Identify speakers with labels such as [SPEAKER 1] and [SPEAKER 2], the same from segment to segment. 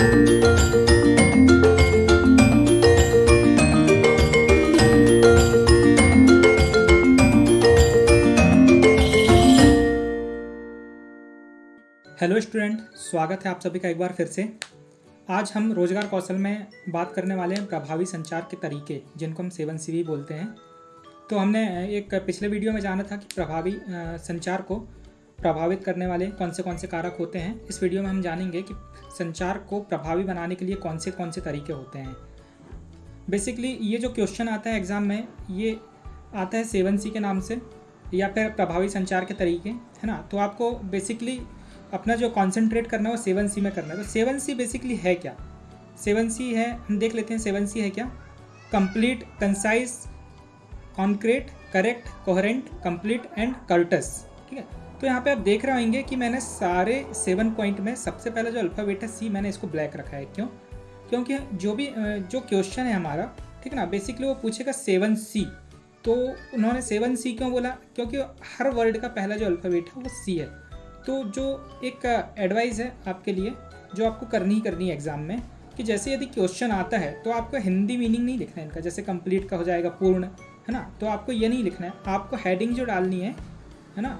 [SPEAKER 1] Hello student, स्वागत है आप सभी का एक बार फिर से। आज हम रोज़गार कौशल में बात करने वाले हैं प्रभावी संचार के तरीके, जिनको हम सेवन सीवी बोलते हैं। तो हमने एक पिछले वीडियो में जाना था कि प्रभावी संचार को प्रभावित करने वाले कौन से कौन से कारक होते हैं, इस वीडियो में हम जानेंगे कि संचार को प्रभावी बनाने के लिए कौन से कौन से तरीके होते हैं। बेसिकली ये जो क्वेश्चन आता है एग्ज़ाम में, ये आता है सेवन सी के नाम से, या फिर प्रभावी संचार के तरीके, है ना? तो आपको बेसिकली अपना जो कॉन्सेंट्रेट करना है वो सेवन सी में करना है। तो सेवन सी बेसिकली है क्या? सेवन सी है, हम देख लेते हैं सेवन सी है क्या? Complete concise concrete correct coherent complete and courteous ठीक है? तो यहाँ पे आप देख रहे होंगे कि मैंने सारे सेवन पॉइंट में सबसे पहले जो अल्फ़ाबेट है सी मैंने इसको ब्लैक रखा है। क्यों? क्योंकि जो भी जो क्वेश्चन है हमारा, ठीक है ना, बेसिकली वो पूछेगा सेवन सी। तो उन्होंने सेवन सी क्यों बोला? क्योंकि हर वर्ड का पहला जो अल्फ़ाबेट है वो सी है। तो जो एक एडवाइस है आपके लिए, जो आपको करनी ही करनी है एग्ज़ाम में, कि जैसे यदि क्वेश्चन आता है तो आपको हिंदी मीनिंग नहीं लिखना है इनका, जैसे कंप्लीट का हो जाएगा पूर्ण, है ना? तो आपको ये नहीं लिखना है। आपको हेडिंग जो डालनी है है ना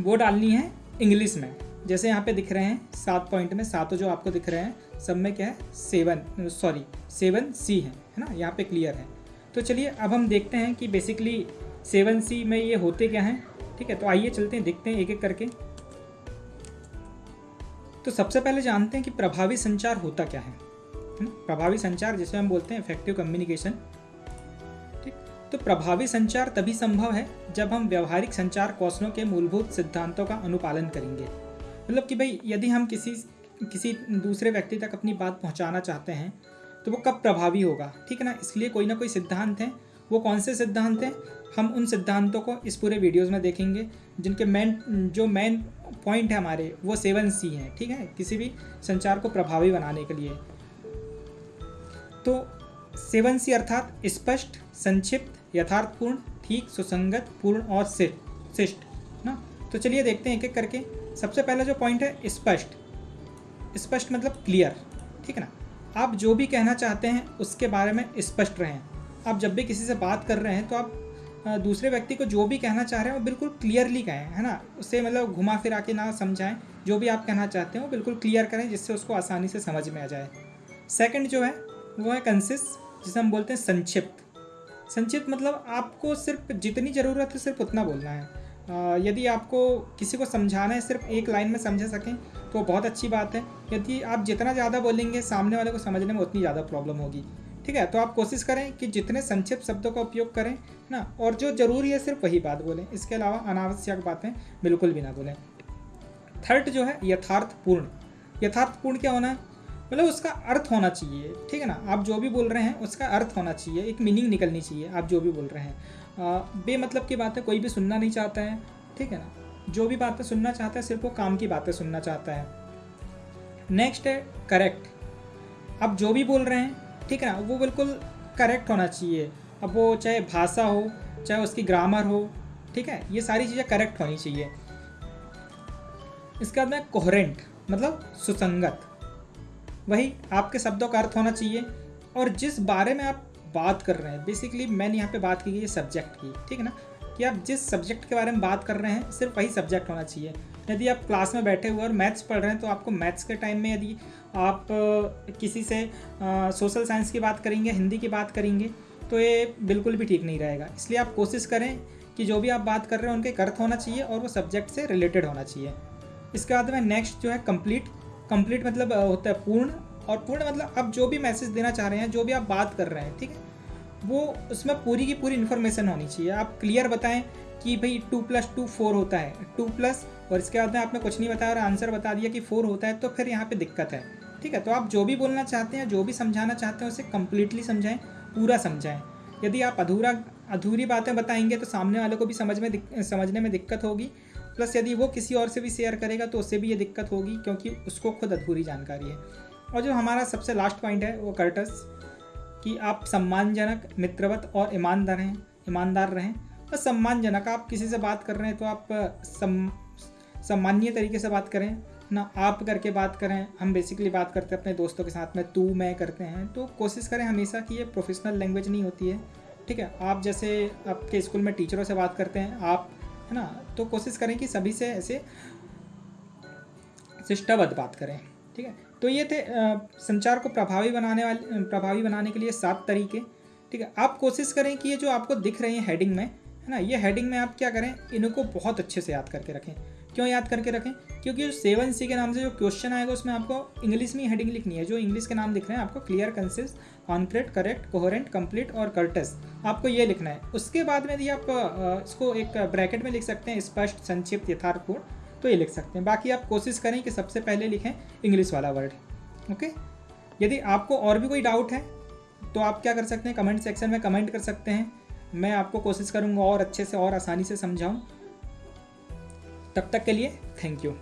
[SPEAKER 1] वो डालनी है इंग्लिश में। जैसे यहाँ पे दिख रहे हैं, सात पॉइंट में, सातों जो आपको दिख रहे हैं, सब में क्या है? सेवन सॉरी सेवन सी है है ना? यहाँ पे क्लियर है। तो चलिए, अब हम देखते हैं कि बेसिकली सेवन सी में ये होते क्या हैं? ठीक है तो आइए चलते हैं, देखते हैं एक एक करके। तो सबसे पहले जानते हैं कि प्रभावी संचार होता क्या है प्रभावी संचार जिसे हम बोलते हैं इफ़ेक्टिव कम्युनिकेशन तो प्रभावी संचार तभी संभव है जब हम व्यवहारिक संचार कौशलों के मूलभूत सिद्धांतों का अनुपालन करेंगे। मतलब कि भाई, यदि हम किसी किसी दूसरे व्यक्ति तक अपनी बात पहुंचाना चाहते हैं तो वो कब प्रभावी होगा? ठीक है ना? इसलिए कोई ना कोई सिद्धांत हैं। वो कौन से सिद्धांत हैं? हम उन सिद्धांतों को इस पूरे वीडियोस में देखेंगे, जिनके मेन, जो मेन पॉइंट है हमारे, वो सेवन सी हैं, ठीक है? किसी भी संचार को प्रभावी बनाने के लिए। तो सेवन सी अर्थात स्पष्ट, संक्षिप्त यथार्थपूर्ण, ठीक, सुसंगत, पूर्ण और शिष्ट, ना? तो चलिए देखते हैं एक एक करके। सबसे पहला जो पॉइंट है, स्पष्ट। स्पष्ट मतलब क्लियर ठीक है ना? आप जो भी कहना चाहते हैं, उसके बारे में स्पष्ट रहें। आप जब भी किसी से बात कर रहे हैं तो आप दूसरे व्यक्ति को जो भी कहना चाह रहे हैं, वो बिल्कुल क्लियरली कहें, है ना? उससे मतलब घुमा फिरा के ना समझाएँ। जो भी आप कहना चाहते हैं, वो बिल्कुल क्लियर करें, जिससे उसको आसानी से समझ में आ जाए। सेकंड जो है, वो है कंसिस जिसे हम बोलते हैं संक्षिप्त। संक्षिप्त मतलब आपको सिर्फ़ जितनी ज़रूरत है, सिर्फ़ उतना बोलना है। यदि आपको किसी को समझाना है, सिर्फ़ एक लाइन में समझा सकें तो बहुत अच्छी बात है। यदि आप जितना ज़्यादा बोलेंगे, सामने वाले को समझने में उतनी ज़्यादा प्रॉब्लम होगी। ठीक है तो आप कोशिश करें कि जितने संक्षिप्त शब्दों का उपयोग करें ना? और जो ज़रूरी है, सिर्फ़ वही बात बोलें। इसके अलावा अनावश्यक बातें बिल्कुल भी ना बोलें। थर्ड जो है यथार्थपूर्ण यथार्थपूर्ण क्या होना मतलब उसका अर्थ होना चाहिए, ठीक है ना? आप जो भी बोल रहे हैं, उसका अर्थ होना चाहिए, एक मीनिंग निकलनी चाहिए, आप जो भी बोल रहे हैं। बे मतलब की बात कोई भी सुनना नहीं चाहता है, ठीक है ना? जो भी बातें सुनना चाहता है, सिर्फ़ वो काम की बातें सुनना चाहता है। नेक्स्ट है करेक्ट आप जो भी बोल रहे हैं, ठीक है ना? वो बिल्कुल करेक्ट होना चाहिए। अब वो चाहे भाषा हो, चाहे उसकी ग्रामर हो, ठीक है? ये सारी चीज़ें करेक्ट होनी चाहिए। इसके बाद में कोहरेंट मतलब सुसंगत। वही आपके शब्दों का अर्थ होना चाहिए। और जिस बारे में आप बात कर रहे हैं बेसिकली मैंने यहाँ पे बात की गई है सब्जेक्ट की, ठीक है ना? कि आप जिस सब्जेक्ट के बारे में बात कर रहे हैं, सिर्फ़ वही सब्जेक्ट होना चाहिए। यदि आप क्लास में बैठे हुए और मैथ्स पढ़ रहे हैं तो आपको मैथ्स के टाइम में यदि आप किसी से सोशल साइंस की बात करेंगे, हिंदी की बात करेंगे तो ये बिल्कुल भी ठीक नहीं रहेगा। इसलिए आप कोशिश करें कि जो भी आप बात कर रहे हैं, उनके अर्थ होना चाहिए और वो सब्जेक्ट से रिलेटेड होना चाहिए। इसके बाद में नेक्स्ट जो है कंप्लीट कंप्लीट मतलब होता है पूर्ण और पूर्ण मतलब आप जो भी मैसेज देना चाह रहे हैं, जो भी आप बात कर रहे हैं, ठीक है? वो उसमें पूरी की पूरी इन्फॉर्मेशन होनी चाहिए। आप क्लियर बताएँ कि भाई टू प्लस टू फोर होता है। टू प्लस और इसके बाद में आपने कुछ नहीं बताया और आंसर बता दिया कि फोर होता है तो फिर यहाँ पे दिक्कत है, ठीक है? तो आप जो भी बोलना चाहते हैं, जो भी समझाना चाहते हैं, उसे कम्प्लीटली समझाएँ, पूरा समझाएँ। यदि आप अधूरा, अधूरी बातें बताएँगे तो सामने वाले को भी समझ में समझने में दिक्कत होगी। प्लस यदि वो किसी और से भी शेयर करेगा तो उससे भी ये दिक्कत होगी, क्योंकि उसको खुद अधूरी जानकारी है। और जो हमारा सबसे लास्ट पॉइंट है, वो कर्टस कि आप सम्मानजनक, मित्रवत और ईमानदार हैं, ईमानदार रहें। और सम्मानजनक, आप किसी से बात कर रहे हैं तो आप, सम, सम्मानीय तरीके से बात करें। ना आप करके बात करें, हम बेसिकली बात करते हैं अपने दोस्तों के साथ में, तू, मैं करते हैं। तो कोशिश करें हमेशा कि ये प्रोफेशनल लैंग्वेज नहीं होती है, ठीक है? आप जैसे आपके स्कूल में टीचरों से बात करते हैं, आप है ना? तो कोशिश करें कि सभी से ऐसे शिष्टाबद्ध बात करें, ठीक है? तो ये थे संचार को प्रभावी बनाने वाले, प्रभावी बनाने के लिए सात तरीके, ठीक है? आप कोशिश करें कि ये जो आपको दिख रहे हैं हेडिंग में, है ना? ये हेडिंग में आप क्या करें? इनको बहुत अच्छे से याद करके रखें। क्यों याद करके रखें? क्योंकि सेवन सी के नाम से जो क्वेश्चन आएगा, उसमें आपको इंग्लिश में हेडिंग लिखनी है। जो इंग्लिश के नाम दिख रहे हैं, आपको clear concise concrete correct coherent complete और कर्टस आपको ये लिखना है। उसके बाद में यदि आप इसको एक ब्रैकेट में लिख सकते हैं, स्पष्ट, संक्षिप्त, यथार्थपूर्ण तो ये लिख सकते हैं। बाकी आप कोशिश करें कि सबसे पहले लिखें इंग्लिश वाला वर्ड ओके यदि आपको और भी कोई डाउट है तो आप क्या कर सकते हैं? कमेंट सेक्शन में कमेंट कर सकते हैं। मैं आपको कोशिश करूँगा और अच्छे से और आसानी से समझाऊँ। तब तक के लिए थैंक यू